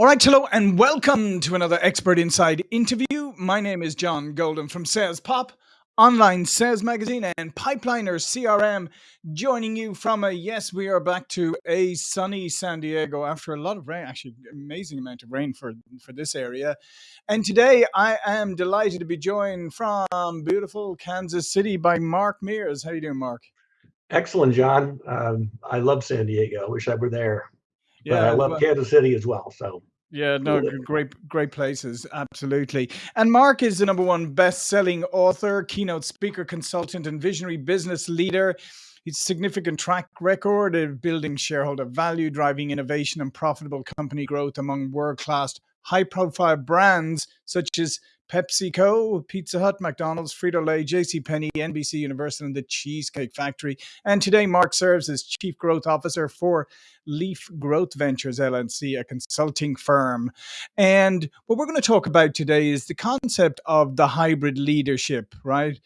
All right, hello, and welcome to another Expert Insights interview. My name is John Golden from Sales Pop, online sales magazine, and Pipeliner CRM, joining you from a yes, we are back to a sunny San Diego after a lot of rain, actually, amazing amount of rain for for this area. And today, I am delighted to be joined from beautiful Kansas City by Mark Mears. How you doing, Mark? Excellent, John. Um, I love San Diego. I wish I were there. But I love well, Kansas City as well. So Yeah, no, cool g- living. great, great places, absolutely. And Mark is the number one best-selling author, keynote speaker, consultant, and visionary business leader. His significant track record of building shareholder value, driving innovation, and profitable company growth among world-class, high-profile brands such as PepsiCo, Pizza Hut, McDonald's, Frito-Lay, JCPenney, NBC Universal, and the Cheesecake Factory. And today, Mark serves as Chief Growth Officer for Leaf Growth Ventures LLC, a consulting firm. And what we're going to talk about today is the concept of the hybrid leadership, right?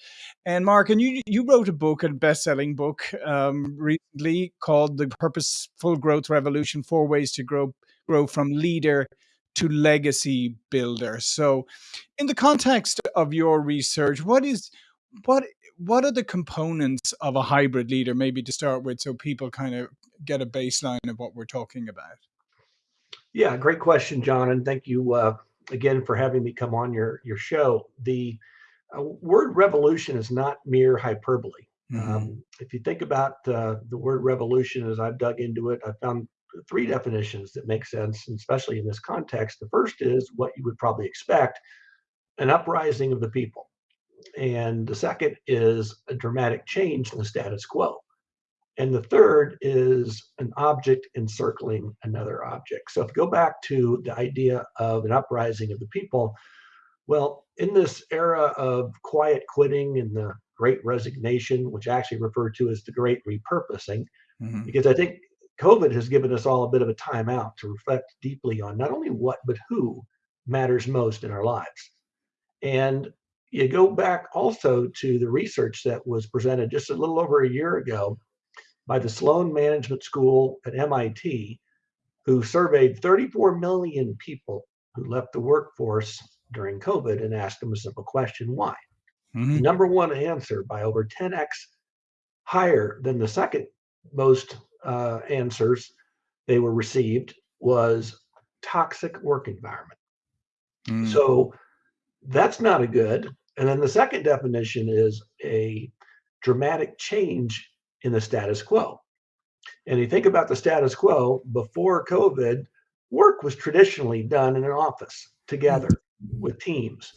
And Mark, and you you wrote a book, a best-selling book, um, recently called "The Purposeful Growth Revolution: Four Ways to Grow Grow from Leader to Legacy Builder." So, in the context of your research, what is what what are the components of a hybrid leader? Maybe to start with, so people kind of get a baseline of what we're talking about. Yeah, great question, John. And thank you uh, again for having me come on your, your show. The uh, word revolution is not mere hyperbole. hmm Um, if you think about uh, the word revolution, as I've dug into it, I found three definitions that make sense, especially in this context. The first is what you would probably expect an uprising of the people. And the second is a dramatic change in the status quo. And the third is an object encircling another object. So if you go back to the idea of an uprising of the people, well, in this era of quiet quitting and the great resignation, which I actually refer to as the great repurposing, hmm because I think COVID has given us all a bit of a timeout to reflect deeply on not only what, but who matters most in our lives. And you go back also to the research that was presented just a little over a year ago by the Sloan Management School at MIT, who surveyed 34 million people who left the workforce during COVID and asked them a simple question why? The hmm number one answer by over 10x higher than the second most uh, answers they were received was toxic work environment. mm So that's not a good. And then the second definition is a dramatic change in the status quo. And you think about the status quo before COVID, work was traditionally done in an office together with teams.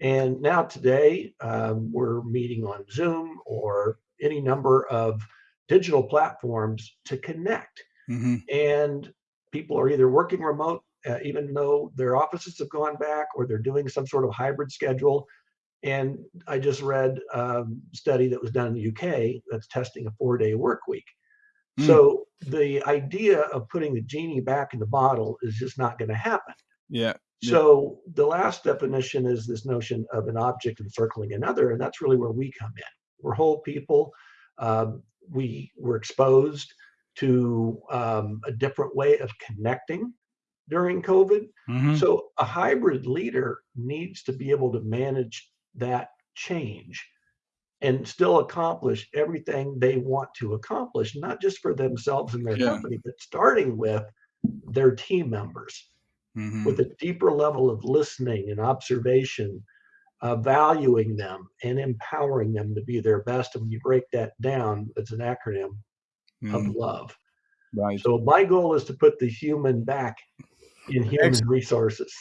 And now today, um, we're meeting on Zoom or any number of digital platforms to connect. hmm And people are either working remote, uh, even though their offices have gone back, or they're doing some sort of hybrid schedule. And I just read a study that was done in the UK that's testing a four day work week mm so the idea of putting the genie back in the bottle is just not going to happen. Yeah. Yeah. So the last definition is this notion of an object encircling another, and that's really where we come in. We're whole people. Um, we were exposed to um, a different way of connecting during COVID. hmm So a hybrid leader needs to be able to manage that change and still accomplish everything they want to accomplish, not just for themselves and their Yeah. company, but starting with their team members hmm with a deeper level of listening and observation, uh, valuing them and empowering them to be their best. And when you break that down, it's an acronym of mm love. Right. So my goal is to put the human back in human Excellent. resources.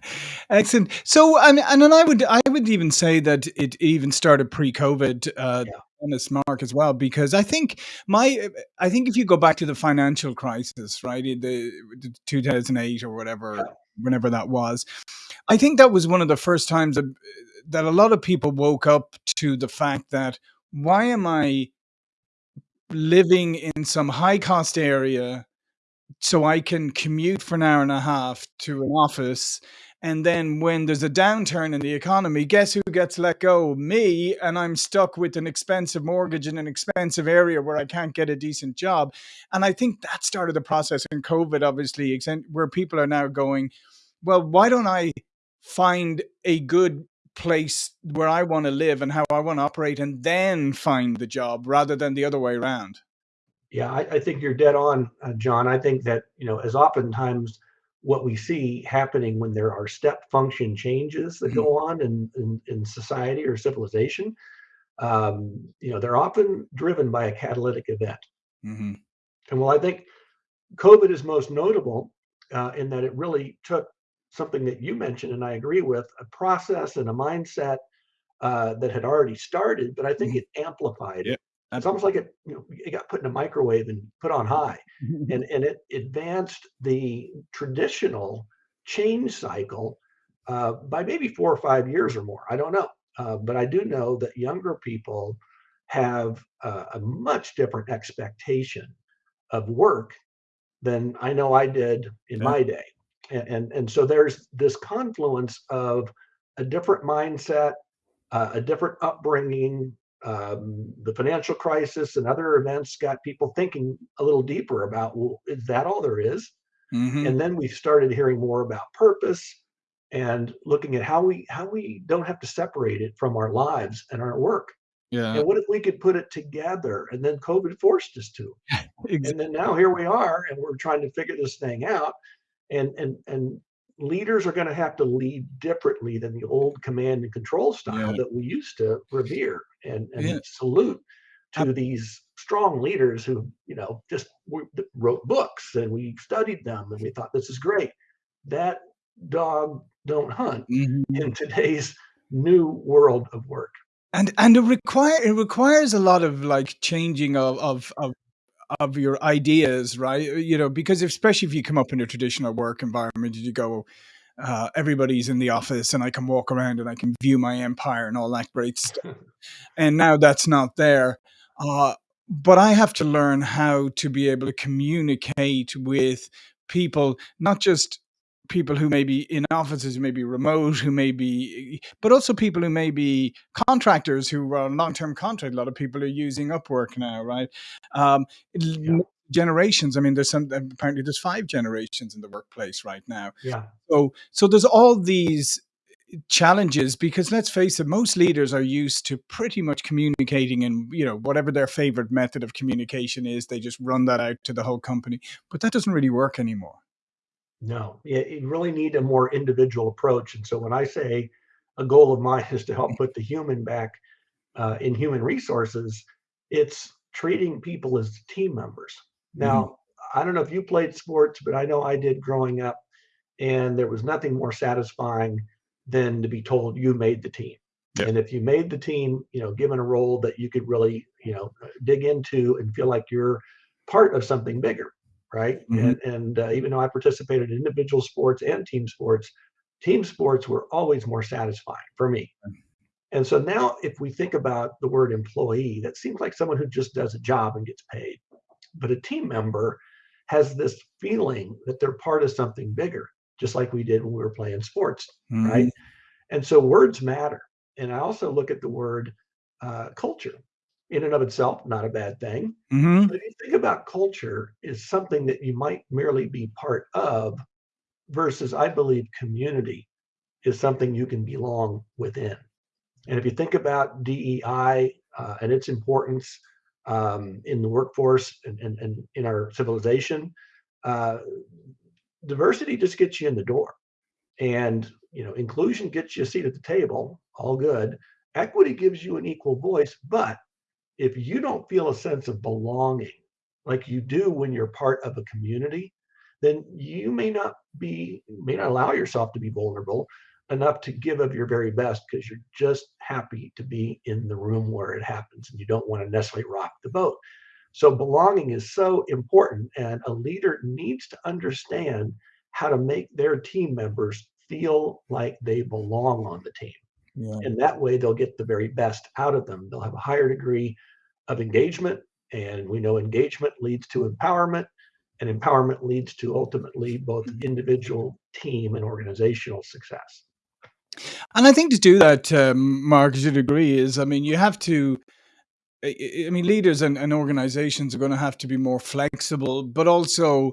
Excellent. So, I and and then I would I would even say that it even started pre-COVID, uh, Yeah, honest Mark as well, because I think my I think if you go back to the financial crisis, right, in the, the 2008 or whatever, yeah, whenever that was, I think that was one of the first times that, that a lot of people woke up to the fact that why am I living in some high cost area so I can commute for an hour and a half to an office And then when there's a downturn in the economy, guess who gets let go? Me. And I'm stuck with an expensive mortgage in an expensive area where I can't get a decent job. And I think that started the process in COVID, obviously, where people are now going, well, why don't I find a good place where I want to live and how I want to operate and then find the job rather than the other way around? Yeah, I, I think you're dead on, uh, John. I think that, you know, as oftentimes what we see happening when there are step function changes that Mm-hmm. go on in, in, in society or civilization, um, you know, they're often driven by a catalytic event. hmm And well, I think COVID is most notable uh, in that it really took something that you mentioned, and I agree with, a process and a mindset uh, that had already started, but I think Mhm. it amplified Yeah, it. It's almost like it, you know, it got put in a microwave and put on high, and and it advanced the traditional change cycle uh, by maybe four or five years or more. I don't know, uh, but I do know that younger people have uh, a much different expectation of work than I know I did in Yeah. my day. And, and, and so there's this confluence of a different mindset, uh, a different upbringing. Um, the financial crisis and other events got people thinking a little deeper about, well, is that all there is? hmm And then we started hearing more about purpose and looking at how we how we don't have to separate it from our lives and our work. Yeah. And what if we could put it together? And then COVID forced us to Ex- and then now here we are and we're trying to figure this thing out and and and leaders are going to have to lead differently than the old command and control style Yeah. that we used to revere and Yeah. and salute Ab- to these strong leaders who you know just wrote books and we studied them and we thought this is great that dog don't hunt Mhm. in today's new world of work And and it require it requires a lot of like changing of of of of your ideas, right? You know, because especially if you come up in a traditional work environment, you go, uh, everybody's in the office and I can walk around and I can view my empire and all that great stuff. And now that's not there. Uh, but I have to learn how to be able to communicate with people, not just people who may be in offices, who may be remote, who may be, but also people who may be contractors who are on long-term contract. A lot of people are using Upwork now, right? Um, yeah generations. I mean, there's some apparently there's five generations in the workplace right now. yeah So so there's all these challenges because let's face it, most leaders are used to pretty much communicating in you know whatever their favorite method of communication is. They just run that out to the whole company, but that doesn't really work anymore. No, you really need a more individual approach. And so when I say a goal of mine is to help put the human back uh, in human resources, it's treating people as team members. hmm Now, I don't know if you played sports, but I know I did growing up, and there was nothing more satisfying than to be told you made the team. And if you made the team, you know, given a role that you could really, you know, dig into and feel like you're part of something bigger, right? hmm And and uh, even though I participated in individual sports and team sports, team sports were always more satisfying for me. And so now, if we think about the word employee, that seems like someone who just does a job and gets paid. But a team member has this feeling that they're part of something bigger, just like we did when we were playing sports, hmm right? And so words matter. And I also look at the word uh, culture in and of itself, not a bad thing. hmm But if you think about culture is something that you might merely be part of versus I believe community is something you can belong within. And if you think about DEI uh, and its importance um, in the workforce and, and, and in our civilization, uh, diversity just gets you in the door. And you know, inclusion gets you a seat at the table, all good. Equity gives you an equal voice, but if you don't feel a sense of belonging like you do when you're part of a community, then you may not be may not allow yourself to be vulnerable enough to give of your very best because you're just happy to be in the room where it happens and you don't want to necessarily rock the boat. So belonging is so important and a leader needs to understand how to make their team members feel like they belong on the team. Yeah. And that way they'll get the very best out of them. They'll have a higher degree of engagement and we know engagement leads to empowerment and empowerment leads to ultimately both Mm-hmm. individual, team, and organizational success. And I think to do that, um, Mark, as you'd agree, is I mean, you have to. I mean, leaders and, and organizations are going to have to be more flexible, but also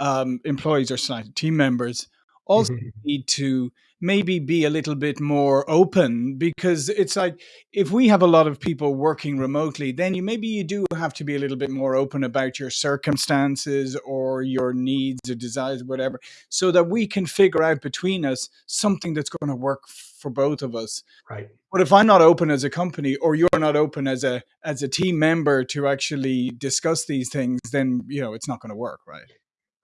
um, employees or team members also Mhm. need to maybe be a little bit more open because it's like if we have a lot of people working remotely then you maybe you do have to be a little bit more open about your circumstances or your needs or desires whatever so that we can figure out between us something that's going to work for both of us Right. but if i'm not open as a company or you're not open as a as a team member to actually discuss these things then you know it's not going to work right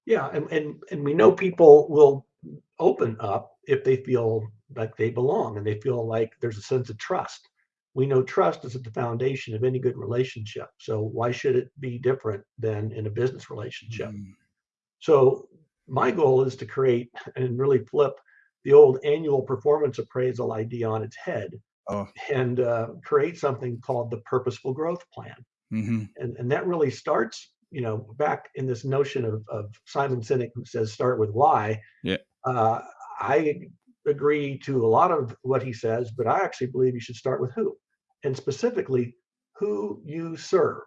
Yeah, and, and and we know people will open up if they feel like they belong and they feel like there's a sense of trust. We know trust is at the foundation of any good relationship. So why should it be different than in a business relationship? Mm. So my goal is to create and really flip the old annual performance appraisal idea on its head oh and uh, create something called the purposeful growth plan hmm and and that really starts you know back in this notion of, of simon sinek who says start with why Yeah. Uh, i agree to a lot of what he says but i actually believe you should start with who and specifically who you serve.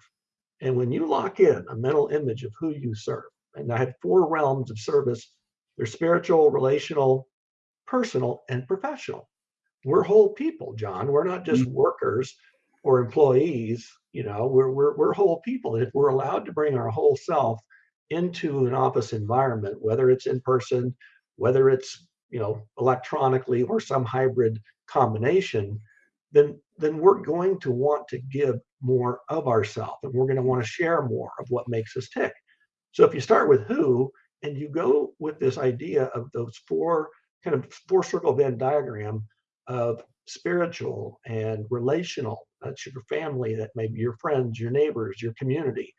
And when you lock in a mental image of who you serve and i have four realms of service they're spiritual relational personal and professional. We're whole people john. We're not just workers or employees you know we're, we're we're whole people. And if we're allowed to bring our whole self into an office environment whether it's in person whether it's you know electronically or some hybrid combination then then we're going to want to give more of ourselves and we're going to want to share more of what makes us tick. So if you start with who and you go with this idea of those four kind of four circle venn diagram of spiritual and relational that's your family that may be your friends your neighbors your community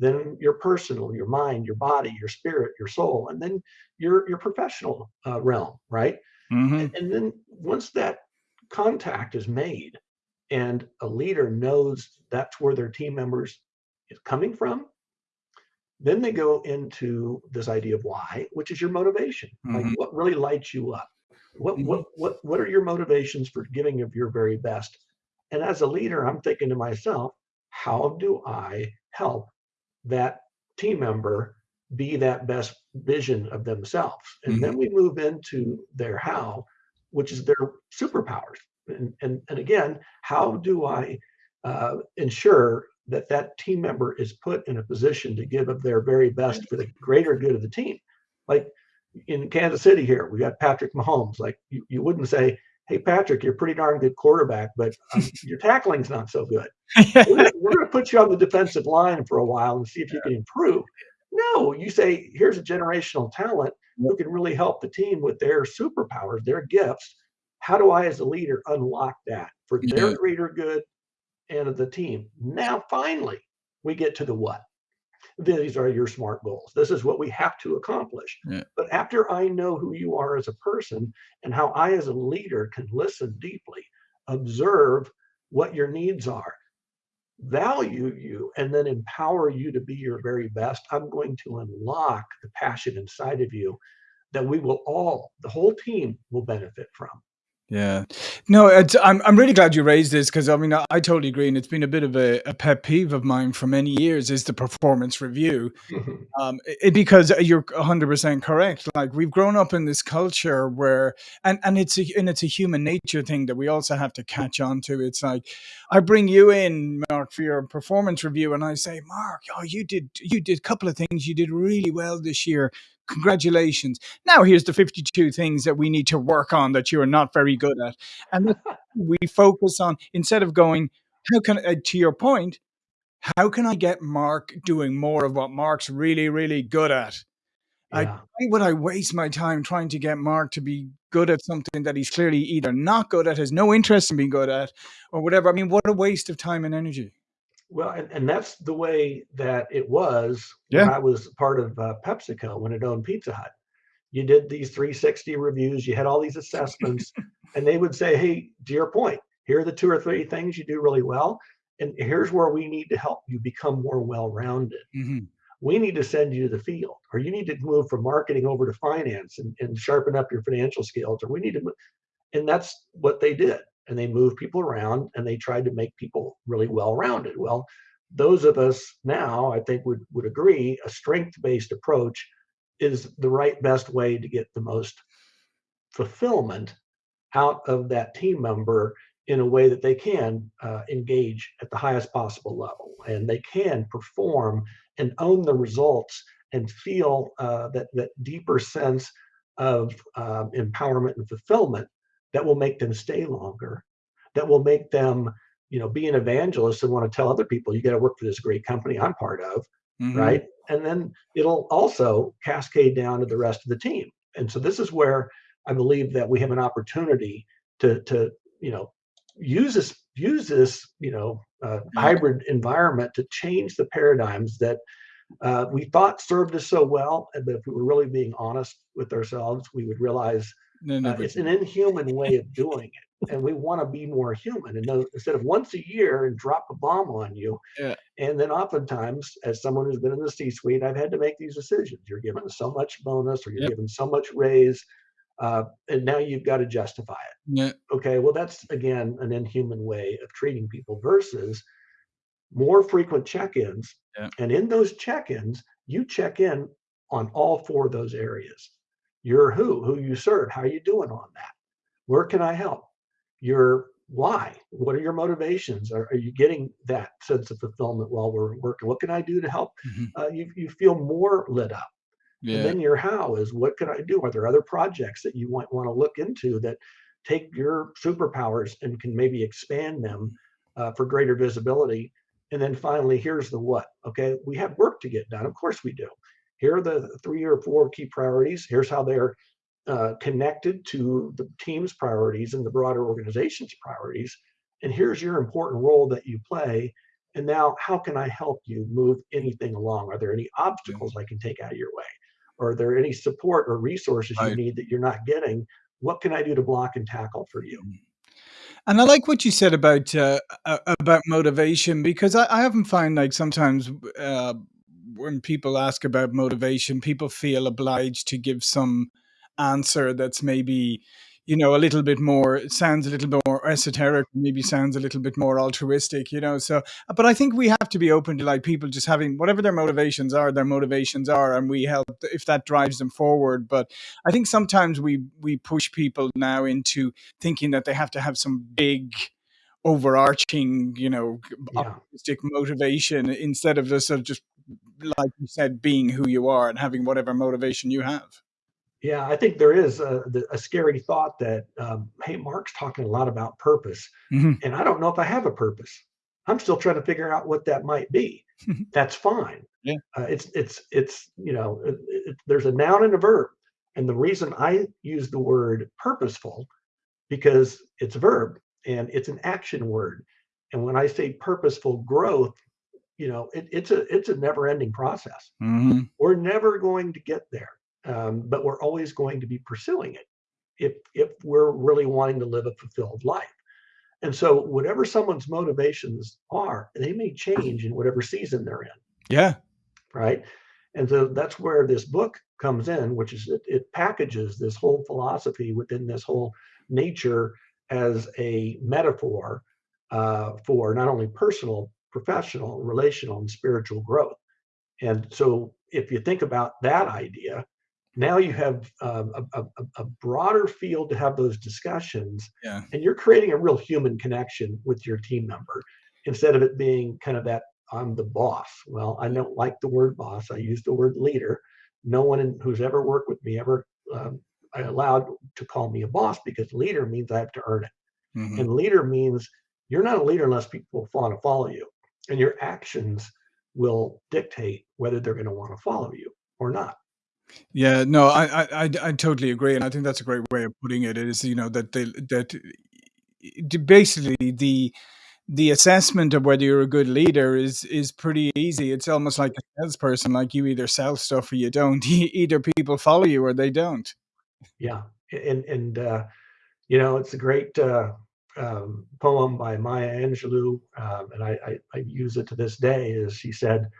then your personal your mind your body your spirit your soul and then your your professional uh, realm right? Hmm and, and then once that contact is made and a leader knows that's where their team members is coming from then they go into this idea of why which is your motivation. Like Mhm. what really lights you up? What Mhm. what what what are your motivations for giving of your very best? And as a leader i'm thinking to myself how do i help that team member be that best vision of themselves and Mhm. then we move into their how which is their superpowers and and, and again how do i uh, ensure that that team member is put in a position to give of their very best for the greater good of the team like in Kansas City here, we got Patrick Mahomes. Like you, you wouldn't say, "Hey Patrick, you're a pretty darn good quarterback, but um, your tackling's not so good. We're we're gonna put you on the defensive line for a while and see if you can improve." No, you say, "Here's a generational talent who can really help the team with their superpowers, their gifts. How do I, as a leader, unlock that for their greater good and of the team?" Now, finally, we get to the what these are your smart goals. This is what we have to accomplish. Yeah. But after I know who you are as a person and how I, as a leader, can listen deeply, observe what your needs are, value you, and then empower you to be your very best, I'm going to unlock the passion inside of you that we will all, the whole team, will benefit from. Yeah. No, it's, I'm I'm really glad you raised this because I mean I, I totally agree, and it's been a bit of a, a pet peeve of mine for many years is the performance review. Um, it, because you're 100 percent correct. Like we've grown up in this culture where, and and it's a and it's a human nature thing that we also have to catch on to. It's like I bring you in, Mark, for your performance review, and I say, Mark, oh, you did you did a couple of things you did really well this year. Congratulations. Now here's the 52 things that we need to work on that you are not very good at, and we focus on instead of going, how can uh, to your point how can I get Mark doing more of what Mark's really, really good at? I, yeah. why would I waste my time trying to get Mark to be good at something that he's clearly either not good at, has no interest in being good at, or whatever? I mean, what a waste of time and energy. Well, and, and that's the way that it was when Yeah. I was part of uh, PepsiCo when it owned Pizza Hut. You did these 360 reviews, you had all these assessments, and they would say, Hey, to your point, here are the two or three things you do really well. And here's where we need to help you become more well rounded. Mhm. we need to send you to the field, or you need to move from marketing over to finance and, and sharpen up your financial skills, or we need to, move. and that's what they did. And they moved people around and they tried to make people really well rounded. Well, those of us now, I think, would, would agree a strength based approach is the right best way to get the most fulfillment out of that team member in a way that they can uh, engage at the highest possible level and they can perform and own the results and feel uh, that that deeper sense of um, empowerment and fulfillment that will make them stay longer that will make them you know be an evangelist and want to tell other people you got to work for this great company i'm part of mm-hmm. right? And then it'll also cascade down to the rest of the team. And so this is where i believe that we have an opportunity to to you know use this use this you know uh, hybrid environment to change the paradigms that uh, we thought served us so well but if we were really being honest with ourselves we would realize uh, it's an inhuman way of doing it and we want to be more human and know, instead of once a year and drop a bomb on you yeah. and then oftentimes as someone who's been in the c suite i've had to make these decisions you're given so much bonus or you're yep. given so much raise uh, and now you've got to justify it. Yeah. Okay, well, that's again an inhuman way of treating people versus more frequent check ins. Yeah. And in those check ins, you check in on all four of those areas. You're who, who you serve, how are you doing on that? Where can I help? Your why? What are your motivations? Are, are you getting that sense of fulfillment while we're working? What can I do to help mm-hmm. uh, you, you feel more lit up? Yeah. And then your how is what can I do? Are there other projects that you might want to look into that take your superpowers and can maybe expand them uh, for greater visibility? And then finally, here's the what. Okay, we have work to get done. Of course we do. Here are the three or four key priorities. Here's how they're uh, connected to the team's priorities and the broader organization's priorities. And here's your important role that you play. And now, how can I help you move anything along? Are there any obstacles I can take out of your way? Are there any support or resources right. you need that you're not getting? What can I do to block and tackle for you? Mm. And I like what you said about uh, about motivation because I, I often find like sometimes uh, when people ask about motivation, people feel obliged to give some answer that's maybe you know, a little bit more, sounds a little bit more esoteric, maybe sounds a little bit more altruistic, you know. So, but I think we have to be open to like people just having whatever their motivations are, their motivations are, and we help if that drives them forward. But I think sometimes we we push people now into thinking that they have to have some big overarching, you know, yeah. optimistic motivation instead of just sort of just like you said, being who you are and having whatever motivation you have. Yeah, I think there is a, a scary thought that, um, hey, Mark's talking a lot about purpose, mm-hmm. and I don't know if I have a purpose. I'm still trying to figure out what that might be. That's fine. Yeah, uh, it's it's it's you know, it, it, there's a noun and a verb, and the reason I use the word purposeful because it's a verb and it's an action word, and when I say purposeful growth, you know, it, it's a it's a never-ending process. Mm-hmm. We're never going to get there um, but we're always going to be pursuing it if if we're really wanting to live a fulfilled life. And so, whatever someone's motivations are, they may change in whatever season they're in. Yeah. Right. And so that's where this book comes in, which is it, it packages this whole philosophy within this whole nature as a metaphor uh, for not only personal, professional, relational, and spiritual growth. And so, if you think about that idea, now you have um, a, a, a, broader field to have those discussions yeah. and you're creating a real human connection with your team member instead of it being kind of that i'm the boss well i don't like the word boss i use the word leader no one in, who's ever worked with me ever um, allowed to call me a boss because leader means i have to earn it mm-hmm. and leader means you're not a leader unless people want to follow you and your actions will dictate whether they're going to want to follow you or not yeah, no, I, I, I, I totally agree, and I think that's a great way of putting it. Is you know that they, that basically the the assessment of whether you're a good leader is is pretty easy. It's almost like a salesperson, like you either sell stuff or you don't. Either people follow you or they don't. Yeah, and and uh, you know it's a great uh, um, poem by Maya Angelou, um, and I, I I use it to this day. Is she said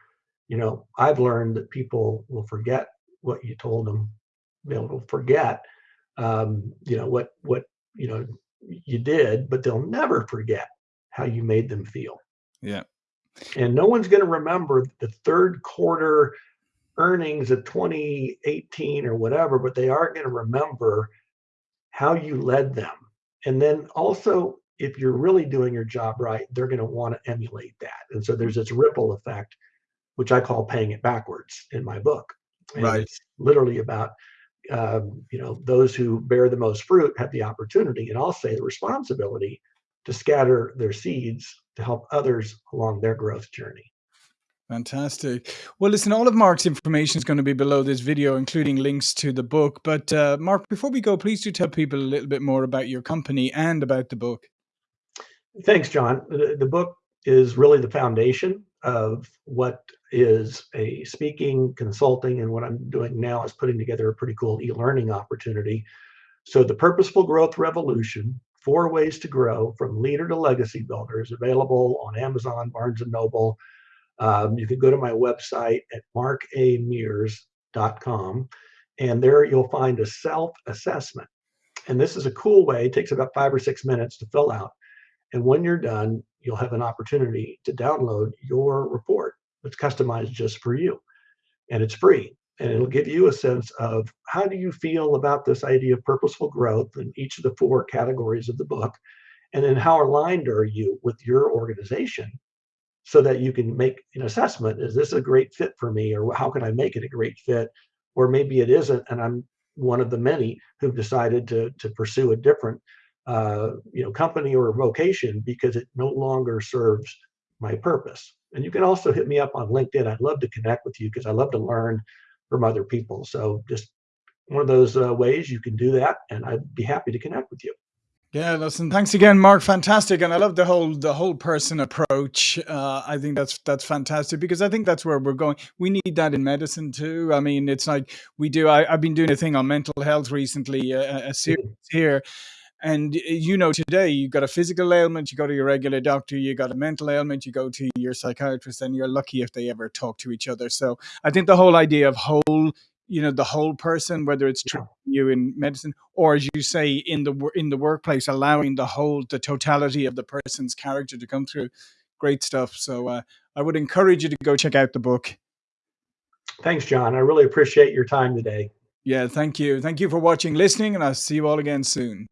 you know, I've learned that people will forget what you told them. They'll forget, um, you know, what what you know you did, but they'll never forget how you made them feel. Yeah. And no one's going to remember the third quarter earnings of 2018 or whatever, but they are going to remember how you led them. And then also, if you're really doing your job right, they're going to want to emulate that. And so there's this ripple effect, which I call paying it backwards in my book. And right. It's literally about, um, you know, those who bear the most fruit have the opportunity, and I'll say the responsibility to scatter their seeds to help others along their growth journey. Fantastic. Well, listen, all of Mark's information is going to be below this video, including links to the book. But uh, Mark, before we go, please do tell people a little bit more about your company and about the book. Thanks, John. The, the book is really the foundation of what is a speaking, consulting, and what I'm doing now is putting together a pretty cool e-learning opportunity. So the Purposeful Growth Revolution, four ways to grow from leader to legacy builder is available on Amazon, Barnes & Noble, um, you can go to my website at markamears.com, and there you'll find a self assessment. And this is a cool way, it takes about five or six minutes to fill out. And when you're done, you'll have an opportunity to download your report that's customized just for you. And it's free. And it'll give you a sense of how do you feel about this idea of purposeful growth in each of the four categories of the book. And then how aligned are you with your organization so that you can make an assessment. Is this a great fit for me or how can i make it a great fit? Or maybe it isn't and i'm one of the many who've decided to to pursue a different uh, you know company or vocation because it no longer serves my purpose. And you can also hit me up on linkedin. I'd love to connect with you because i love to learn from other people. So just one of those uh, ways you can do that and i'd be happy to connect with you yeah, listen, thanks again, Mark. Fantastic, and I love the whole the whole person approach. Uh, I think that's that's fantastic because I think that's where we're going. We need that in medicine too. I mean, it's like we do. I, have been doing a thing on mental health recently, a, a series here, and you know, today you got a physical ailment, you go to your regular doctor. You got a mental ailment, you go to your psychiatrist, and you're lucky if they ever talk to each other. So I think the whole idea of whole you know the whole person whether it's treating you in medicine or as you say in the in the workplace allowing the whole the totality of the person's character to come through. Great stuff. So uh, i would encourage you to go check out the book. Thanks john. I really appreciate your time today. Yeah thank you. Thank you for watching listening and i'll see you all again soon